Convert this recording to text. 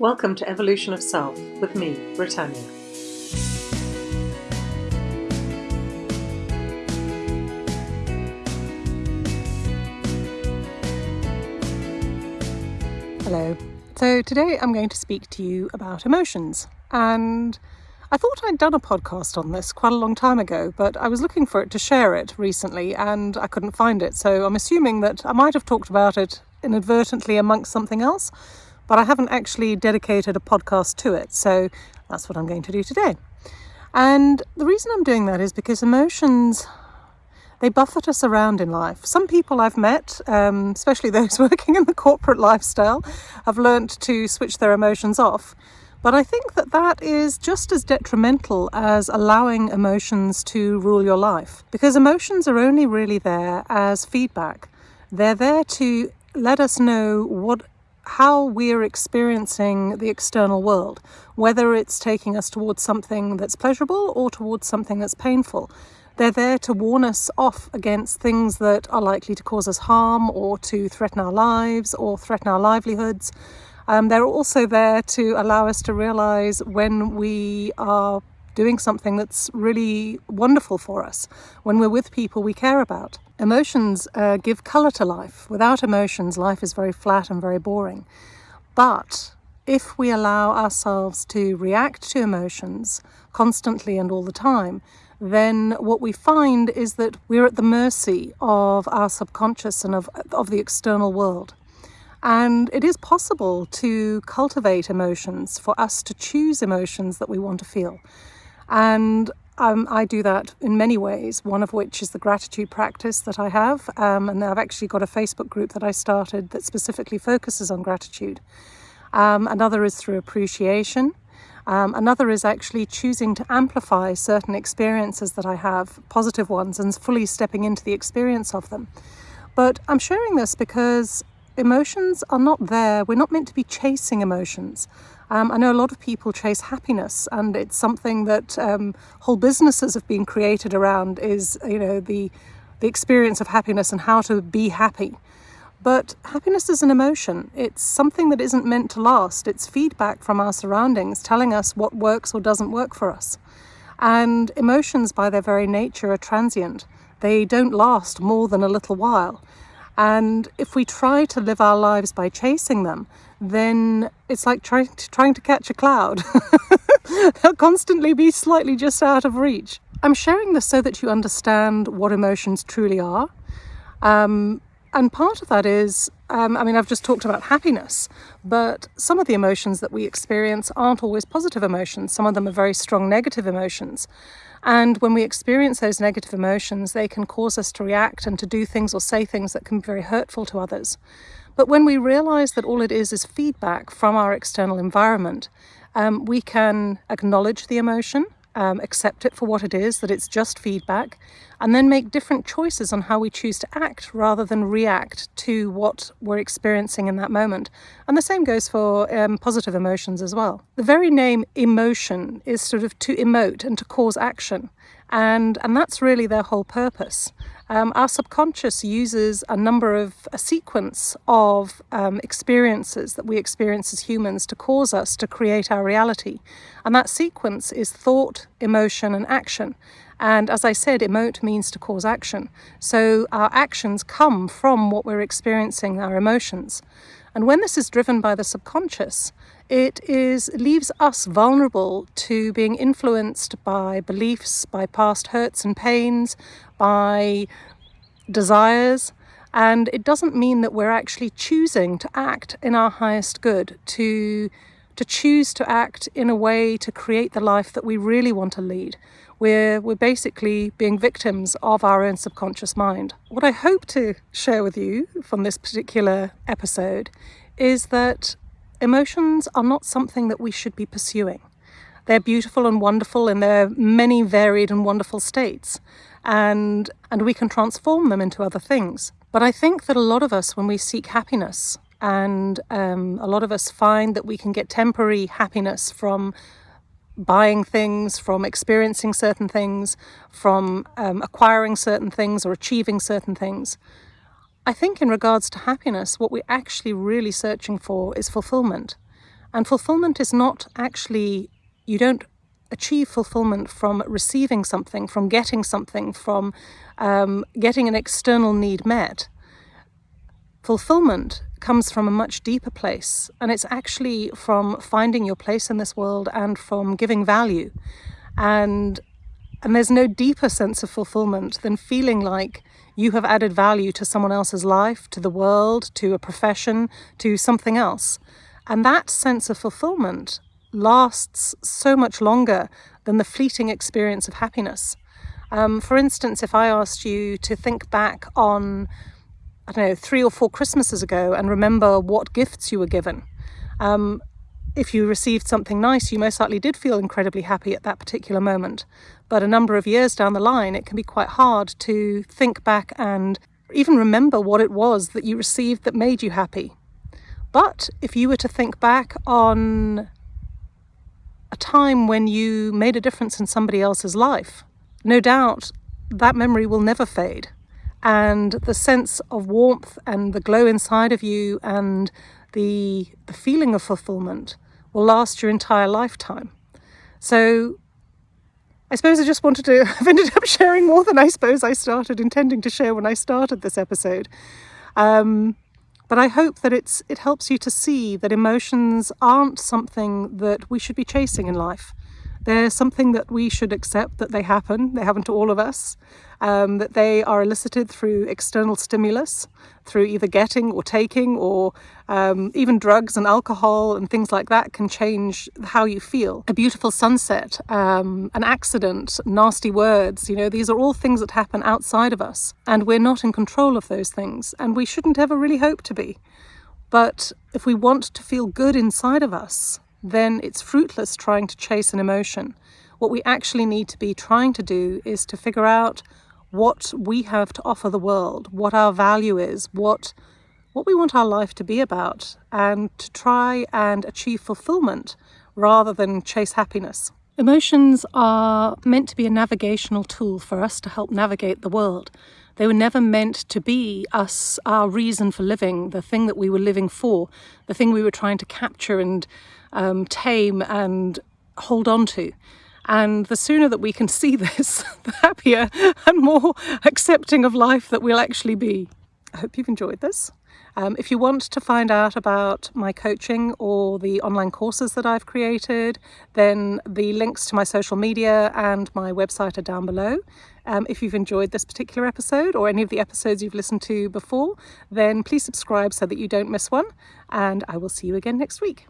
Welcome to Evolution of Self with me, Britannia. Hello. So today I'm going to speak to you about emotions. And I thought I'd done a podcast on this quite a long time ago, but I was looking for it to share it recently and I couldn't find it. So I'm assuming that I might have talked about it inadvertently amongst something else, but I haven't actually dedicated a podcast to it. So that's what I'm going to do today. And the reason I'm doing that is because emotions they buffet us around in life. Some people I've met, um, especially those working in the corporate lifestyle, have learnt to switch their emotions off. But I think that that is just as detrimental as allowing emotions to rule your life. Because emotions are only really there as feedback. They're there to let us know what how we're experiencing the external world, whether it's taking us towards something that's pleasurable or towards something that's painful. They're there to warn us off against things that are likely to cause us harm or to threaten our lives or threaten our livelihoods. Um, they're also there to allow us to realize when we are doing something that's really wonderful for us, when we're with people we care about. Emotions uh, give colour to life. Without emotions, life is very flat and very boring. But if we allow ourselves to react to emotions constantly and all the time, then what we find is that we're at the mercy of our subconscious and of, of the external world. And it is possible to cultivate emotions, for us to choose emotions that we want to feel. And um, I do that in many ways, one of which is the gratitude practice that I have. Um, and I've actually got a Facebook group that I started that specifically focuses on gratitude. Um, another is through appreciation. Um, another is actually choosing to amplify certain experiences that I have, positive ones, and fully stepping into the experience of them. But I'm sharing this because emotions are not there. We're not meant to be chasing emotions. Um, I know a lot of people chase happiness, and it's something that um, whole businesses have been created around. Is you know the the experience of happiness and how to be happy. But happiness is an emotion. It's something that isn't meant to last. It's feedback from our surroundings telling us what works or doesn't work for us. And emotions, by their very nature, are transient. They don't last more than a little while. And if we try to live our lives by chasing them, then it's like trying to, trying to catch a cloud. They'll constantly be slightly just out of reach. I'm sharing this so that you understand what emotions truly are. Um, and part of that is, um, I mean, I've just talked about happiness, but some of the emotions that we experience aren't always positive emotions. Some of them are very strong negative emotions. And when we experience those negative emotions, they can cause us to react and to do things or say things that can be very hurtful to others. But when we realize that all it is is feedback from our external environment, um, we can acknowledge the emotion um, accept it for what it is, that it's just feedback, and then make different choices on how we choose to act rather than react to what we're experiencing in that moment. And the same goes for um, positive emotions as well. The very name emotion is sort of to emote and to cause action. And, and that's really their whole purpose. Um, our subconscious uses a number of a sequence of um, experiences that we experience as humans to cause us to create our reality. And that sequence is thought, emotion, and action. And as I said, emote means to cause action. So our actions come from what we're experiencing, our emotions. And when this is driven by the subconscious, it is leaves us vulnerable to being influenced by beliefs, by past hurts and pains, by desires, and it doesn't mean that we're actually choosing to act in our highest good, to to choose to act in a way to create the life that we really want to lead. We're, we're basically being victims of our own subconscious mind. What I hope to share with you from this particular episode is that emotions are not something that we should be pursuing. They're beautiful and wonderful in their many varied and wonderful states, and, and we can transform them into other things. But I think that a lot of us, when we seek happiness, and um, a lot of us find that we can get temporary happiness from buying things, from experiencing certain things, from um, acquiring certain things or achieving certain things. I think in regards to happiness, what we're actually really searching for is fulfillment. And fulfillment is not actually, you don't achieve fulfillment from receiving something, from getting something, from um, getting an external need met. Fulfillment comes from a much deeper place, and it's actually from finding your place in this world and from giving value. And and there's no deeper sense of fulfillment than feeling like you have added value to someone else's life, to the world, to a profession, to something else. And that sense of fulfillment lasts so much longer than the fleeting experience of happiness. Um, for instance, if I asked you to think back on, I don't know, three or four Christmases ago and remember what gifts you were given, um, if you received something nice, you most likely did feel incredibly happy at that particular moment. But a number of years down the line, it can be quite hard to think back and even remember what it was that you received that made you happy. But if you were to think back on a time when you made a difference in somebody else's life, no doubt that memory will never fade. And the sense of warmth and the glow inside of you and the, the feeling of fulfillment will last your entire lifetime. So I suppose I just wanted to, I've ended up sharing more than I suppose I started intending to share when I started this episode. Um, but I hope that it's it helps you to see that emotions aren't something that we should be chasing in life. They're something that we should accept that they happen, they happen to all of us, um, that they are elicited through external stimulus, through either getting or taking, or um, even drugs and alcohol and things like that can change how you feel. A beautiful sunset, um, an accident, nasty words, you know, these are all things that happen outside of us, and we're not in control of those things, and we shouldn't ever really hope to be. But if we want to feel good inside of us, then it's fruitless trying to chase an emotion. What we actually need to be trying to do is to figure out what we have to offer the world, what our value is, what what we want our life to be about, and to try and achieve fulfillment rather than chase happiness. Emotions are meant to be a navigational tool for us to help navigate the world. They were never meant to be us, our reason for living, the thing that we were living for, the thing we were trying to capture and um, tame and hold on to. And the sooner that we can see this, the happier and more accepting of life that we'll actually be. I hope you've enjoyed this. Um, if you want to find out about my coaching or the online courses that I've created, then the links to my social media and my website are down below. Um, if you've enjoyed this particular episode or any of the episodes you've listened to before, then please subscribe so that you don't miss one. And I will see you again next week.